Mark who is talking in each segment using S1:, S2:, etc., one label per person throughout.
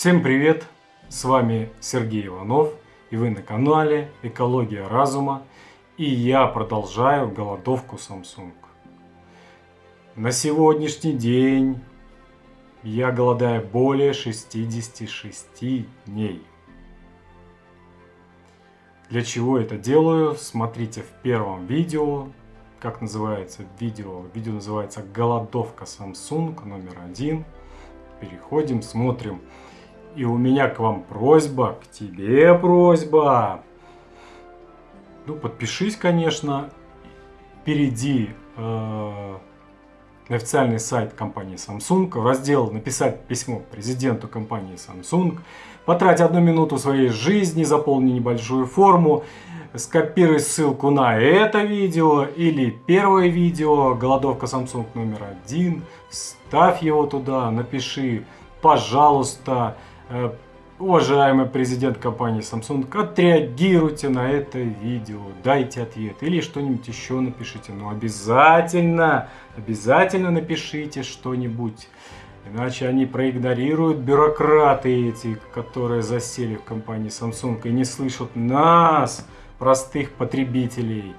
S1: Всем привет! С вами Сергей Иванов и вы на канале Экология разума и я продолжаю голодовку Samsung. На сегодняшний день я голодаю более 66 дней. Для чего это делаю, смотрите в первом видео, как называется видео. Видео называется «Голодовка Samsung номер один». Переходим, смотрим. И у меня к вам просьба, к тебе просьба. Ну, подпишись, конечно. Перейди э, на официальный сайт компании Samsung, в раздел «Написать письмо президенту компании Samsung», потрать одну минуту своей жизни, заполни небольшую форму, скопируй ссылку на это видео или первое видео. «Голодовка Samsung номер один», ставь его туда, напиши «Пожалуйста», Уважаемый президент компании Samsung, отреагируйте на это видео, дайте ответ или что-нибудь еще напишите. Но обязательно, обязательно напишите что-нибудь. Иначе они проигнорируют бюрократы эти, которые засели в компании Samsung и не слышат нас, простых потребителей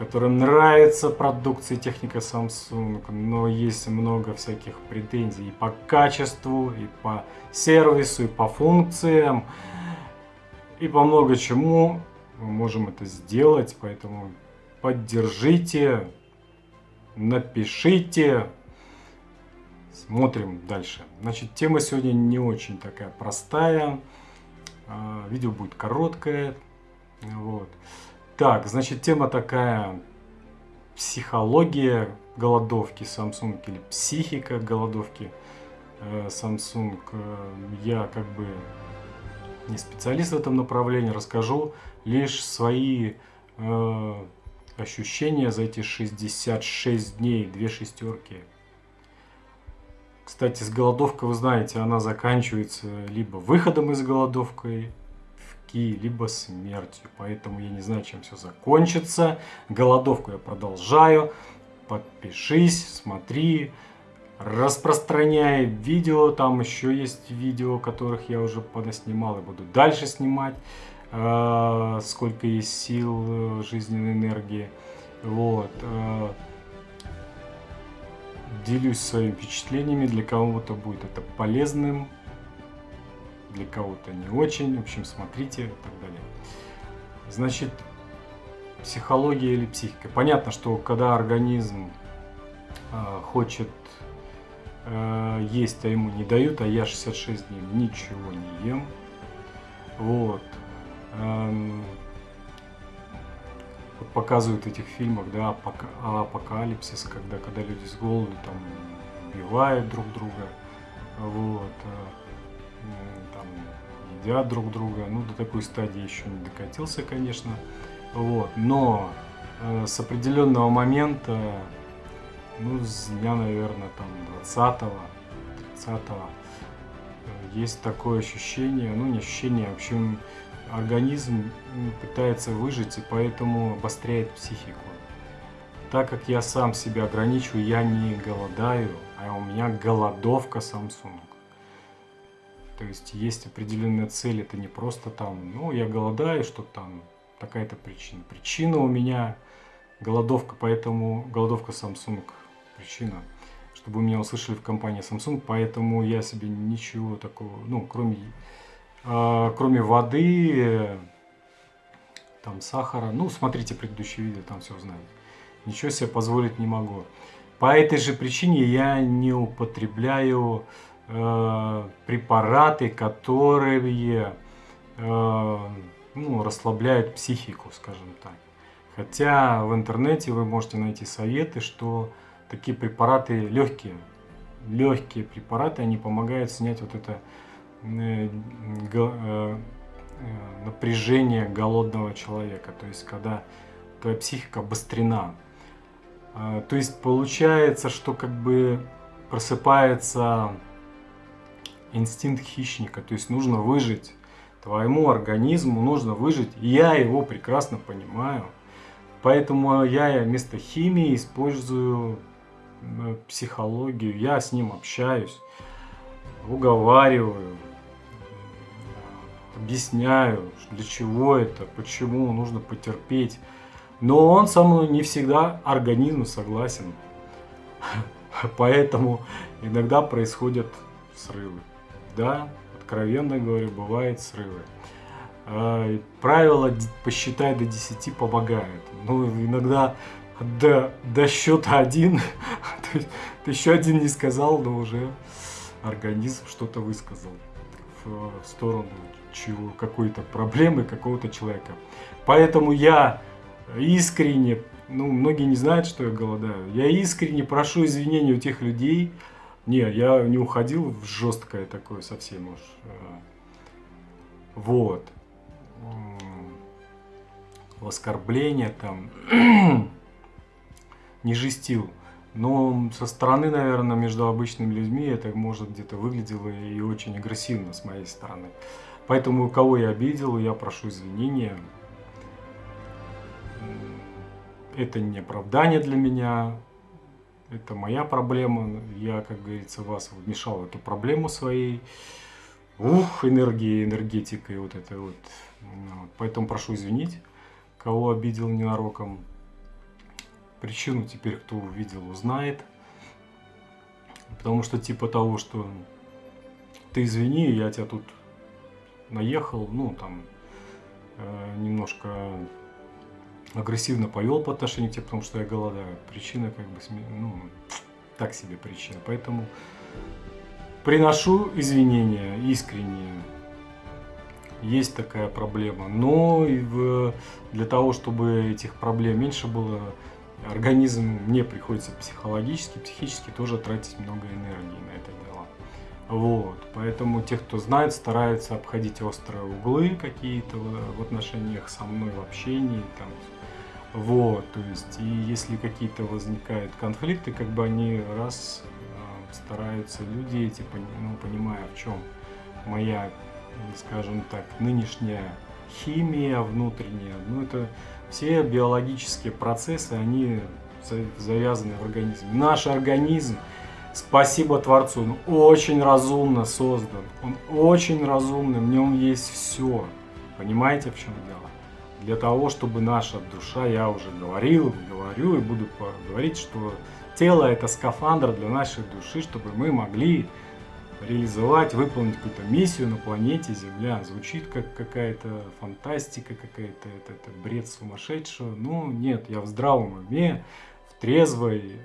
S1: которым нравится продукция техника Samsung, но есть много всяких претензий и по качеству, и по сервису, и по функциям, и по много чему. Мы можем это сделать, поэтому поддержите, напишите, смотрим дальше. Значит, тема сегодня не очень такая простая, а, видео будет короткое, вот. Так, значит, тема такая психология голодовки Samsung или психика голодовки э, Samsung. Э, я как бы не специалист в этом направлении, расскажу лишь свои э, ощущения за эти 66 дней, две шестерки. Кстати, с голодовкой, вы знаете, она заканчивается либо выходом из голодовки, ки, либо смертью. Поэтому я не знаю, чем все закончится. Голодовку я продолжаю. Подпишись, смотри, распространяй видео. Там еще есть видео, которых я уже подоснимал и буду дальше снимать. Э, сколько есть сил, э, жизненной энергии. Вот. Э, делюсь своими впечатлениями. Для кого-то будет это полезным для кого-то не очень. В общем, смотрите и так далее. Значит, психология или психика. Понятно, что когда организм э, хочет э, есть, а ему не дают, а я 66 дней ничего не ем. Вот. Эм, вот показывают в этих фильмах, да, апокалипсис, когда, когда люди с голоду там убивают друг друга. Вот. Э, там едят друг друга. Ну, до такой стадии еще не докатился, конечно. Вот. Но э, с определенного момента, ну, с дня, наверное, там 20-го, 30-го, э, есть такое ощущение, ну, не ощущение, в общем, организм пытается выжить и поэтому обостряет психику. Так как я сам себя ограничиваю, я не голодаю, а у меня голодовка Samsung. То есть есть определенная цель, это не просто там, ну, я голодаю, что там такая-то причина. Причина у меня голодовка, поэтому голодовка Samsung причина, чтобы меня услышали в компании Samsung, поэтому я себе ничего такого, ну, кроме, э, кроме воды, там сахара, ну, смотрите предыдущее видео, там все узнаете. Ничего себе позволить не могу. По этой же причине я не употребляю Э, препараты, которые э, ну, расслабляют психику, скажем так. Хотя в интернете вы можете найти советы, что такие препараты легкие, легкие препараты, они помогают снять вот это э, э, напряжение голодного человека, то есть когда твоя психика обострена. Э, то есть получается, что как бы просыпается инстинкт хищника, то есть нужно выжить. Твоему организму нужно выжить, и я его прекрасно понимаю. Поэтому я вместо химии использую психологию, я с ним общаюсь, уговариваю, объясняю, для чего это, почему нужно потерпеть. Но он со мной не всегда организм согласен. Поэтому иногда происходят срывы. Да, откровенно говоря, бывают срывы. А, правило посчитай до 10 помогает. Ну, иногда до, до счета один, ты еще один не сказал, но уже организм что-то высказал в сторону чего, какой-то проблемы какого-то человека. Поэтому я искренне, ну, многие не знают, что я голодаю, я искренне прошу извинения у тех людей, не, я не уходил в жесткое такое совсем уж. Э, вот. В оскорбление там. не жестил. Но со стороны, наверное, между обычными людьми это может где-то выглядело и очень агрессивно с моей стороны. Поэтому кого я обидел, я прошу извинения. Это не оправдание для меня, это моя проблема. Я, как говорится, вас вмешал в эту проблему своей. Ух, энергии, энергетикой вот это вот. Поэтому прошу извинить, кого обидел ненароком. Причину теперь кто увидел, узнает. Потому что типа того, что ты извини, я тебя тут наехал, ну там э, немножко агрессивно повел по отношению к тебе, потому что я голодаю. Причина как бы, ну, так себе причина. Поэтому приношу извинения искренние. Есть такая проблема. Но и в, для того, чтобы этих проблем меньше было, организм мне приходится психологически, психически тоже тратить много энергии на это дело. Вот, поэтому те, кто знает, стараются обходить острые углы какие-то в отношениях со мной, в общении, там, вот, то есть, и если какие-то возникают конфликты, как бы они раз э, стараются люди эти, ну, понимая, в чем моя, скажем так, нынешняя химия внутренняя, ну, это все биологические процессы, они завязаны в организме. Наш организм, спасибо Творцу, он очень разумно создан. Он очень разумный, в нем есть все. Понимаете, в чем дело? Для того, чтобы наша душа, я уже говорил, говорю и буду говорить, что тело это скафандр для нашей души, чтобы мы могли реализовать, выполнить какую-то миссию на планете Земля. Звучит как какая-то фантастика, какая-то это, это бред сумасшедшего. Ну, нет, я в здравом уме, в трезвой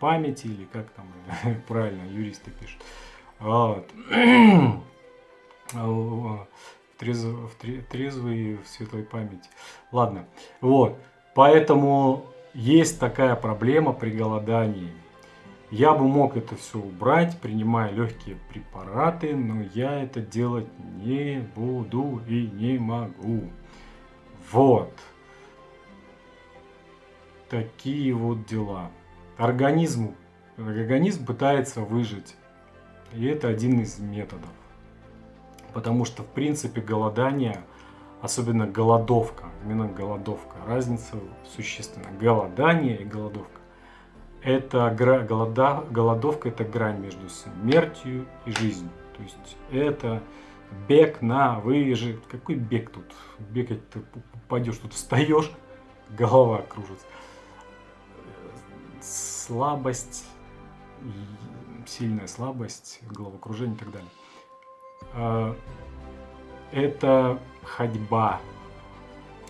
S1: памяти, или как там правильно юристы пишут. Вот. трезв, в трезвой в светлой памяти. Ладно, вот. Поэтому есть такая проблема при голодании. Я бы мог это все убрать, принимая легкие препараты, но я это делать не буду и не могу. Вот. Такие вот дела. Организм, организм пытается выжить. И это один из методов. Потому что, в принципе, голодание, особенно голодовка, именно голодовка, разница существенна. Голодание и голодовка это голода, голодовка это грань между смертью и жизнью. То есть это бег на выжи. Какой бег тут? Бегать ты упадешь, тут встаешь, голова кружится. Слабость, сильная слабость, головокружение и так далее. А, это ходьба.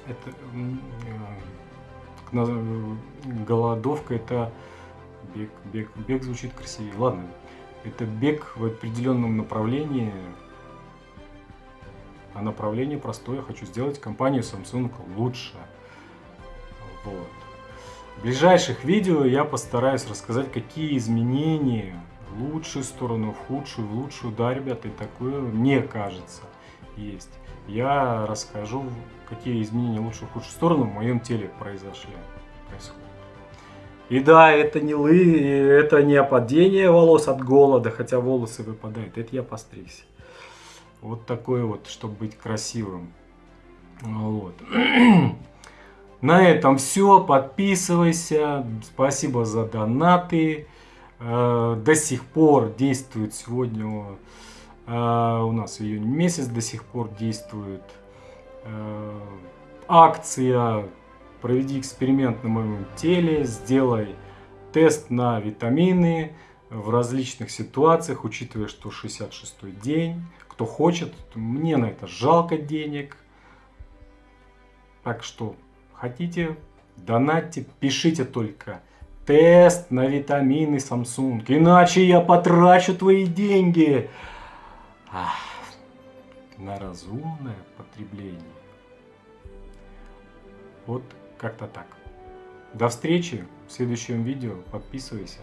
S1: Это э, голодовка это Бег, бег, бег звучит красивее. Ладно, это бег в определенном направлении. А направление простое. Хочу сделать компанию Samsung лучше. Вот. В ближайших видео я постараюсь рассказать, какие изменения лучшую сторону, в худшую, в лучшую, да, ребята, и такое, мне кажется, есть. Я расскажу, какие изменения лучшую, в худшую сторону в моем теле произошли, происходят. И да, это не лы, это не опадение волос от голода, хотя волосы выпадают. Это я постригся. Вот такой вот, чтобы быть красивым. Вот. На этом все. Подписывайся. Спасибо за донаты. Э, до сих пор действует сегодня А, у нас июнь месяц до сих пор действует э, акция «Проведи эксперимент на моем теле», сделай тест на витамины в различных ситуациях, учитывая, что 66-й день. Кто хочет, мне на это жалко денег. Так что хотите, донатьте, пишите только тест на витамины Samsung, иначе я потрачу твои деньги Ах, на разумное потребление. Вот как-то так. До встречи в следующем видео. Подписывайся.